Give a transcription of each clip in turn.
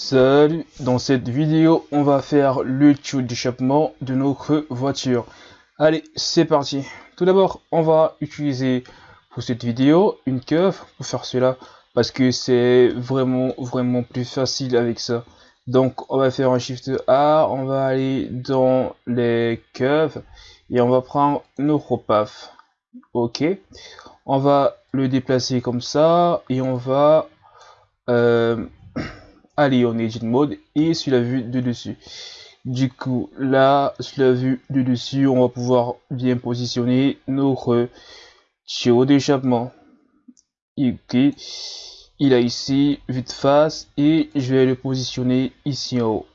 Salut, dans cette vidéo on va faire le tube d'échappement de notre voiture. Allez, c'est parti. Tout d'abord, on va utiliser pour cette vidéo une cuve pour faire cela parce que c'est vraiment vraiment plus facile avec ça. Donc on va faire un shift A, on va aller dans les cuves et on va prendre notre PAF. Ok, on va le déplacer comme ça et on va euh, aller en edit mode et sur la vue de dessus. Du coup, là, sur la vue de dessus, on va pouvoir bien positionner notre tuyau d'échappement. Ok, il a ici vue de face et je vais le positionner ici en haut.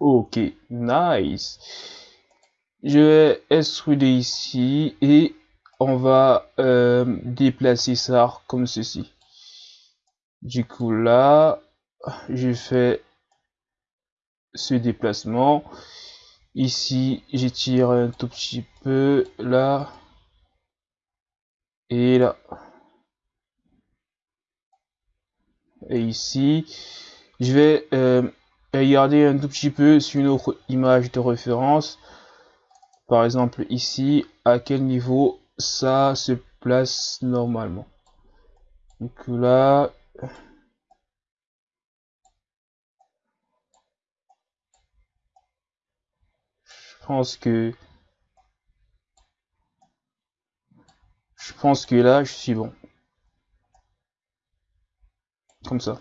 Ok, nice. Je vais extruder ici et on va euh, déplacer ça comme ceci. Du coup là, je fais ce déplacement. Ici, j'étire un tout petit peu là et là. Et ici, je vais euh, regarder un tout petit peu sur une autre image de référence. Par exemple, ici, à quel niveau ça se place normalement. Donc là, pense que je pense que là, je suis bon. Comme ça.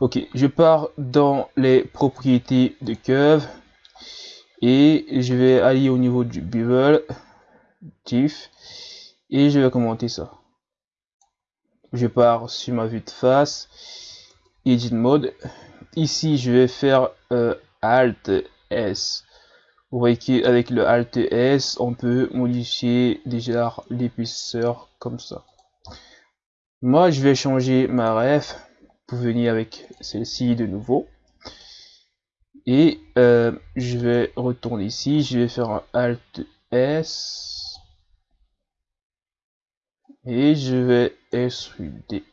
Ok, je pars dans les propriétés de curve et je vais aller au niveau du bevel TIFF et je vais commenter ça. Je pars sur ma vue de face, edit mode. Ici, je vais faire euh, Alt S. Vous voyez qu'avec le Alt S, on peut modifier déjà l'épaisseur comme ça. Moi, je vais changer ma ref pour venir avec celle-ci de nouveau. Et euh, je vais retourner ici, je vais faire un Alt S. Et je vais extruder.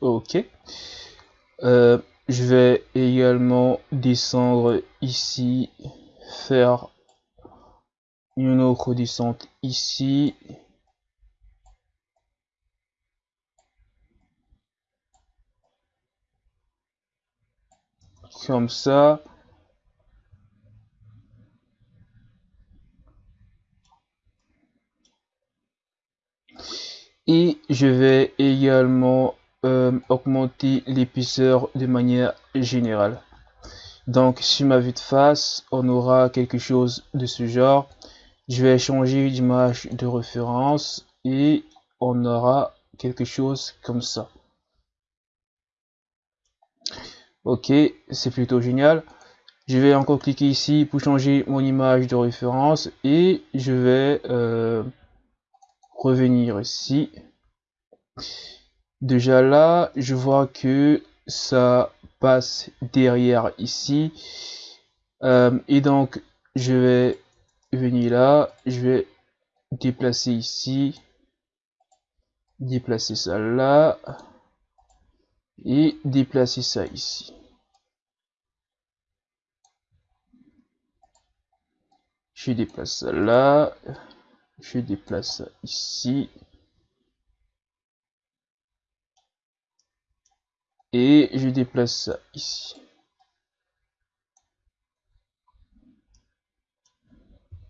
Ok. Euh, je vais également descendre ici, faire une autre descente ici. Comme ça. Et je vais également augmenter l'épaisseur de manière générale. Donc sur ma vue de face, on aura quelque chose de ce genre. Je vais changer d'image de référence et on aura quelque chose comme ça. Ok, c'est plutôt génial. Je vais encore cliquer ici pour changer mon image de référence et je vais euh, revenir ici Déjà là, je vois que ça passe derrière ici. Euh, et donc, je vais venir là, je vais déplacer ici, déplacer ça là, et déplacer ça ici. Je déplace ça là, je déplace ça ici. Et je déplace ça ici.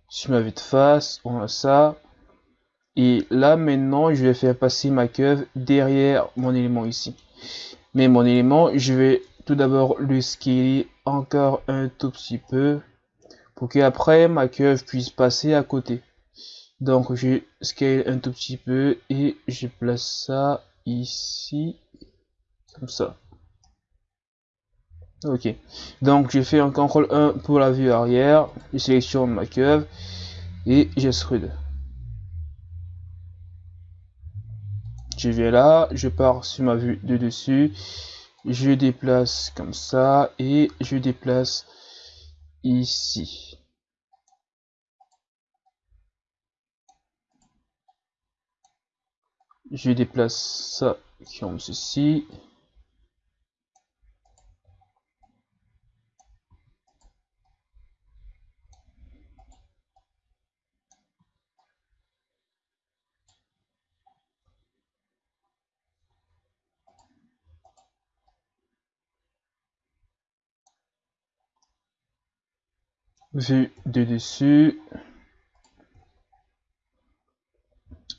Sur ma vue de face, on a ça. Et là maintenant, je vais faire passer ma curve derrière mon élément ici. Mais mon élément, je vais tout d'abord le scaler encore un tout petit peu pour qu'après ma curve puisse passer à côté. Donc je scale un tout petit peu et je place ça ici comme ça. Ok. Donc, je fais un CTRL 1 pour la vue arrière. Je sélectionne ma curve et j'extrude. Je vais là, je pars sur ma vue de dessus. je déplace comme ça et je déplace ici. Je déplace ça comme ceci. Vue de dessus.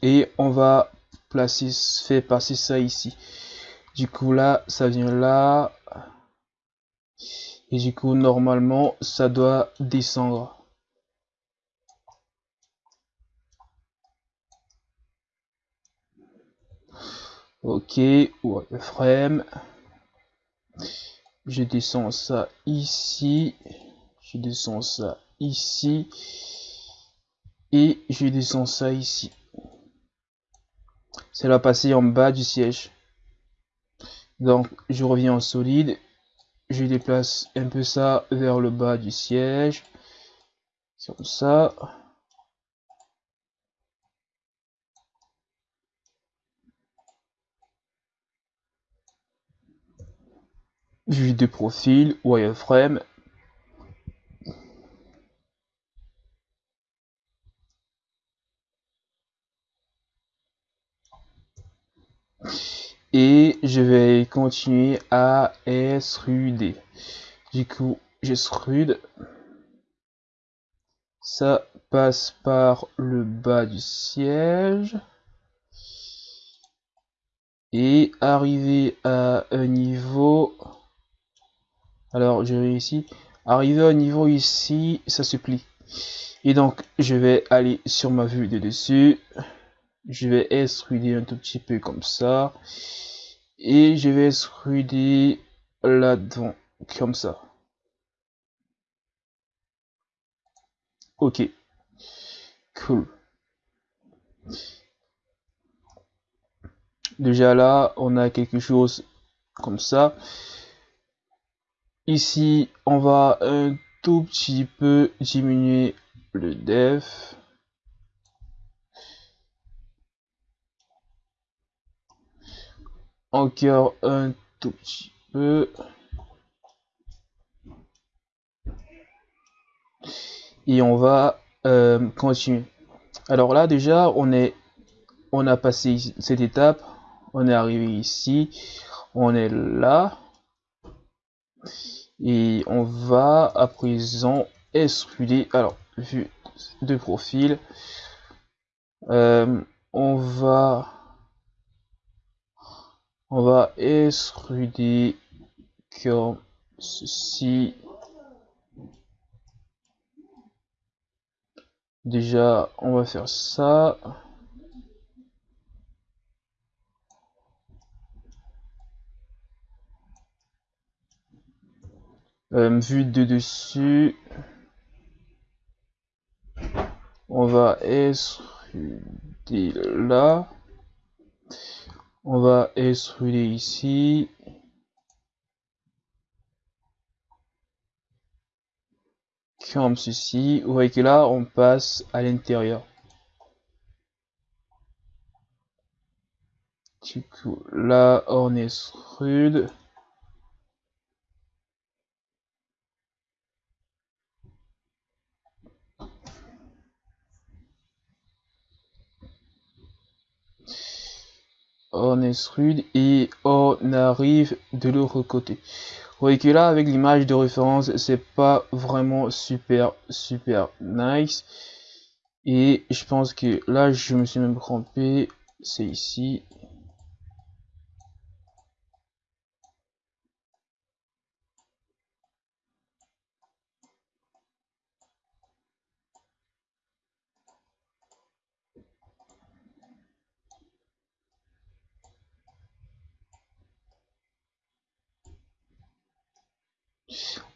Et on va placer faire passer ça ici. Du coup là ça vient là. Et du coup normalement ça doit descendre. Ok frame. Je descends ça ici je descends ça ici et je descends ça ici. Ça va passer en bas du siège. Donc je reviens en solide. Je déplace un peu ça vers le bas du siège. Comme ça. Vue de profil wireframe et je vais continuer à extruder du coup j'extrude ça passe par le bas du siège. Et arriver à un niveau. Alors je vais ici arriver à un niveau ici ça se plie. Et donc je vais aller sur ma vue de dessus je vais extruder un tout petit peu comme ça. Et je vais extruder là-dedans comme ça. Ok. Cool. Déjà là on a quelque chose comme ça. Ici on va un tout petit peu diminuer le def encore un tout petit peu. Et on va euh, continuer. Alors là déjà on est on a passé cette étape. On est arrivé ici. On est là. Et on va à présent extruder. Alors vue de profil. Euh, on va on va extruder comme ceci déjà on va faire ça. Euh, vue de dessus. On va extruder là on va extruder ici. Comme ceci. Vous voyez que là on passe à l'intérieur. Du coup là on extrude on extrude et on arrive de l'autre côté. Que là, avec l'image de référence, c'est pas vraiment super, super nice. Et je pense que là, je me suis même trompé. C'est ici.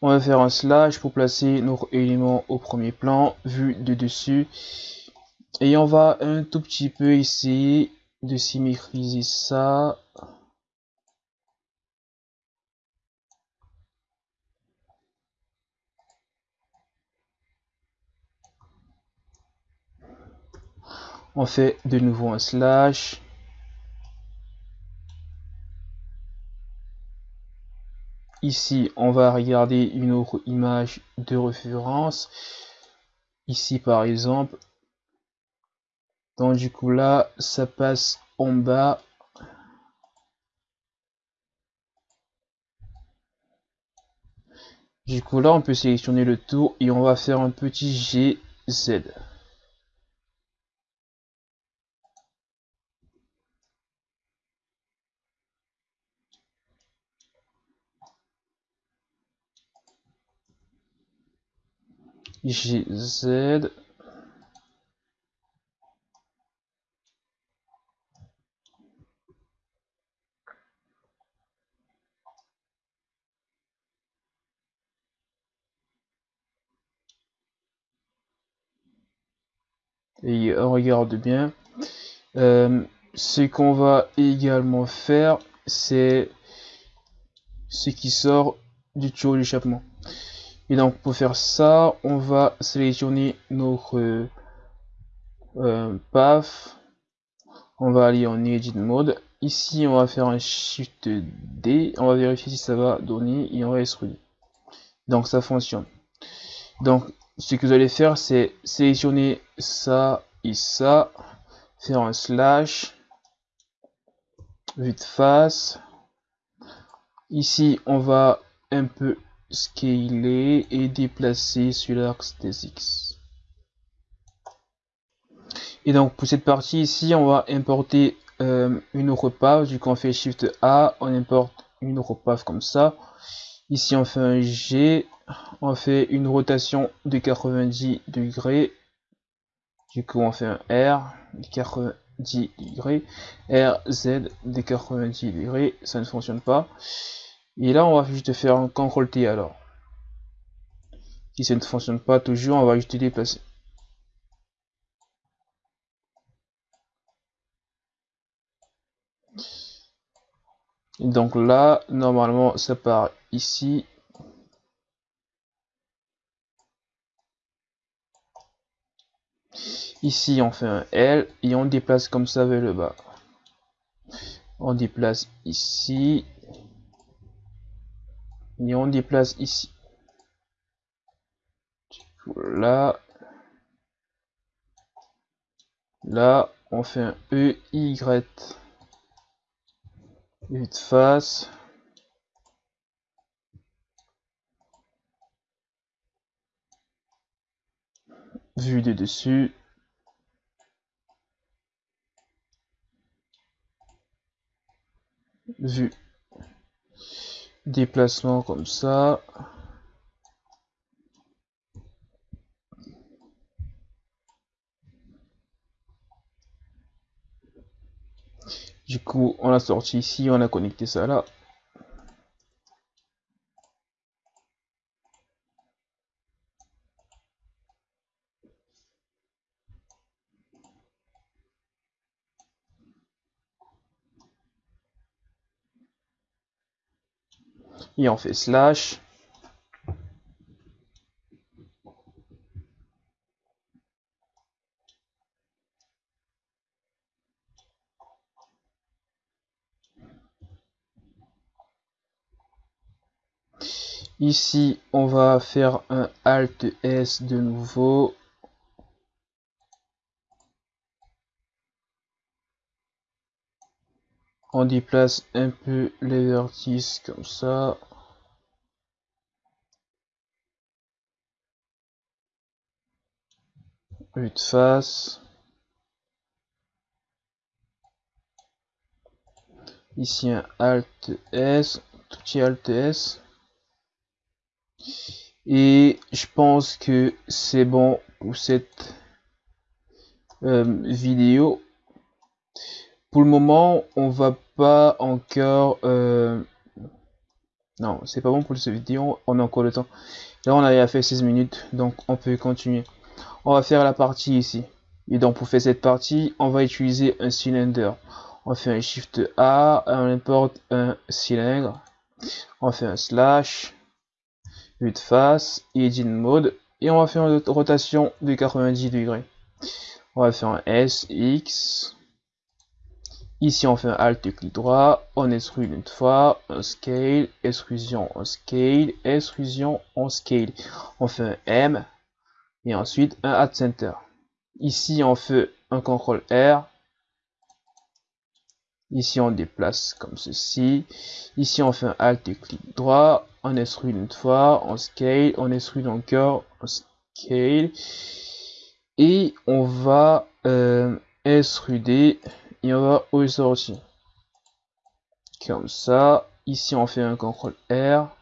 On va faire un slash pour placer nos éléments au premier plan, vu de dessus. Et on va un tout petit peu essayer de symétriser ça. On fait de nouveau un slash. Ici, on va regarder une autre image de référence. Ici, par exemple. Donc, du coup, là, ça passe en bas. Du coup, là, on peut sélectionner le tout et on va faire un petit GZ. GZ. Et on regarde bien. Euh, ce qu'on va également faire, c'est ce qui sort du tuyau d'échappement. Et donc pour faire ça, on va sélectionner notre euh, path. On va aller en edit mode. Ici, on va faire un shift D. On va vérifier si ça va donner et on va extruder. Donc ça fonctionne. Donc ce que vous allez faire, c'est sélectionner ça et ça, faire un slash, vue de face. Ici, on va un peu scaler et déplacer sur l'axe des X. Et donc pour cette partie ici, on va importer euh, une path. Du coup, on fait Shift A, on importe une path comme ça. Ici, on fait un G, on fait une rotation de 90 degrés. Du coup, on fait un R de 90 degrés, R, Z de 90 degrés. Ça ne fonctionne pas. Et là, on va juste faire un CTRL T alors. Si ça ne fonctionne pas toujours, on va juste déplacer. donc là, normalement, ça part ici. Ici, on fait un L et on déplace comme ça vers le bas. On déplace ici et on déplace ici. Là, là, on fait un E, Y, de face. Vue de dessus. Vue déplacement comme ça. Du coup, on a sorti ici, on a connecté ça là. Et on fait slash Ici, on va faire un Alt S de nouveau. On déplace un peu les vertices comme ça. Vue de face. Ici un Alt S tout petit Alt S. Et je pense que c'est bon pour cette euh, vidéo pour le moment on va pas encore... Euh... Non, c'est pas bon pour cette vidéo, on a encore le temps. Là, on a fait 16 minutes, donc on peut continuer. On va faire la partie ici. Et donc, pour faire cette partie, on va utiliser un cylindre. On fait un Shift A, on importe un cylindre. On fait un slash, vue de face, edit mode, et on va faire une rotation de 90 degrés. On va faire un S, X. Ici, on fait un Alt clic droit, on extrude une fois, un Scale, extrusion, un Scale, extrusion, on Scale. On fait un M, et ensuite un Add Center. Ici, on fait un CTRL R. Ici, on déplace comme ceci. Ici, on fait un Alt et clic droit. On extrude une fois, on scale, on extrude encore, on scale. Et on va euh, extruder on va aussi Comme ça. Ici, on fait un CTRL R.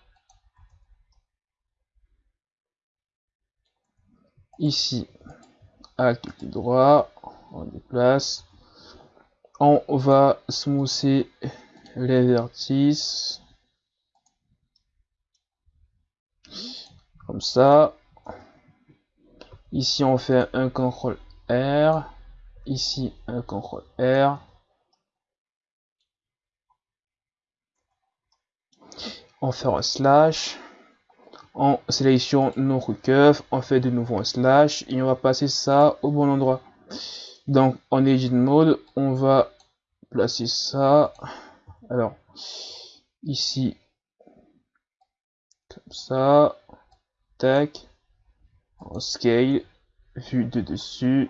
Ici, Alt clic droit, on déplace. On va smoother les vertices. Comme ça. Ici, on fait un CTRL R. Ici, un CTRL R. On fait un slash on sélectionne notre curve, on fait de nouveau un slash et on va passer ça au bon endroit. Donc en edit mode, on va placer ça. Alors ici, comme ça, tac, en scale, vue de dessus.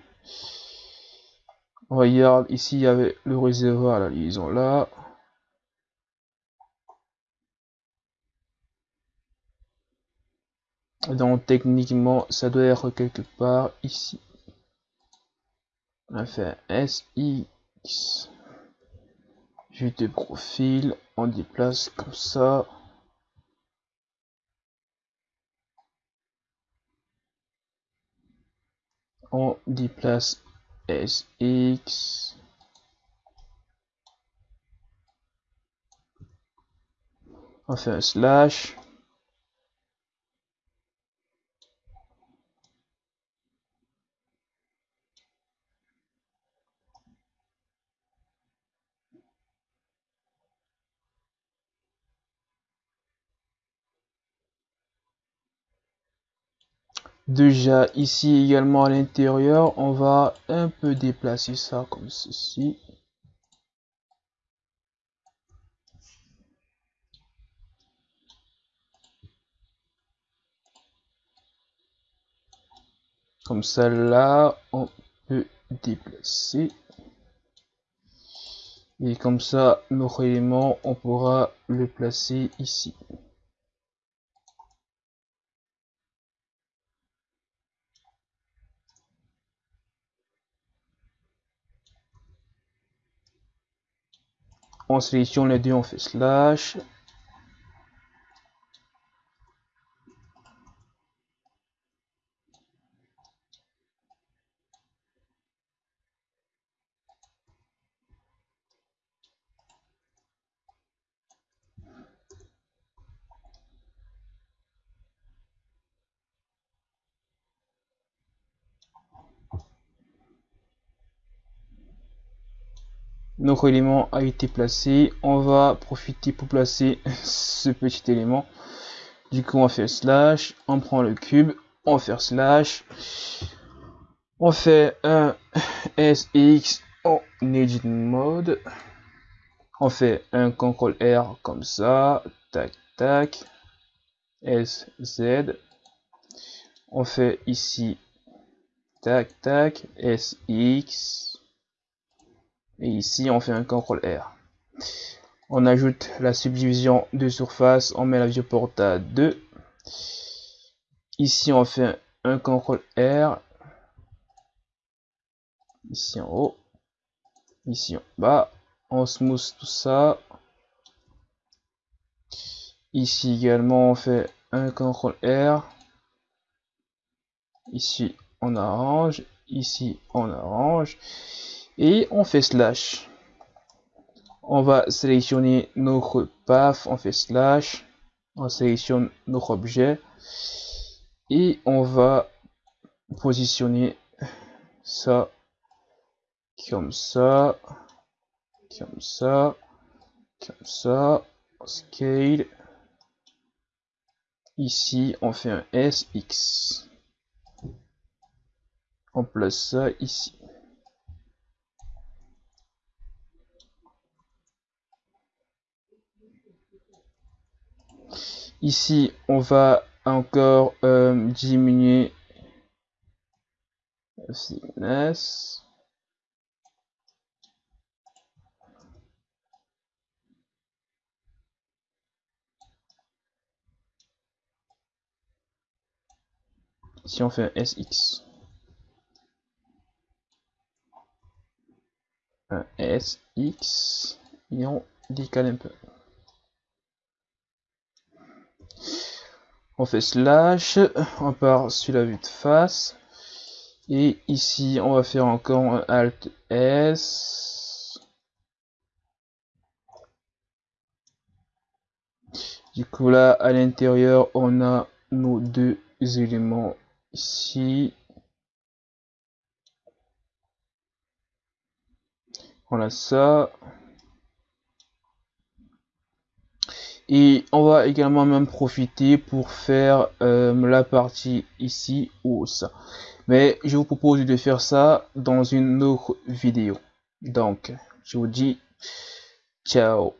Regarde ici, il y avait le réservoir, la liaison là. Donc techniquement, ça doit être quelque part ici. On va faire SX. Vue de profil, on déplace comme ça. On déplace SX. On fait un slash. Déjà ici également à l'intérieur, on va un peu déplacer ça comme ceci. Comme ça là, on peut déplacer. Et comme ça, nos éléments, on pourra le placer ici. On sélectionne les deux, on fait slash. Notre élément a été placé. On va profiter pour placer ce petit élément. Du coup on fait slash. On prend le cube. On fait slash. On fait un SX en edit mode. On fait un CTRL R comme ça. Tac tac. SZ on fait ici. Tac tac. SX et ici on fait un CTRL R. On ajoute la subdivision de surface, on met la viewport à 2. Ici on fait un CTRL R. Ici en haut. Ici en bas. On smooth tout ça. Ici également on fait un CTRL R. Ici on arrange. Ici on arrange et on fait slash. On va sélectionner notre path, on fait slash, on sélectionne notre objet et on va positionner ça comme ça, comme ça, comme ça, scale. Ici, on fait un SX. On place ça ici. Ici, on va encore euh, diminuer thickness. Si on fait SX. Un SX. Et on décale un peu. On fait slash, on part sur la vue de face, et ici on va faire encore un Alt S. Du coup là à l'intérieur on a nos deux éléments ici. On a ça. Et on va également même profiter pour faire euh, la partie ici ça mais je vous propose de faire ça dans une autre vidéo. Donc je vous dis ciao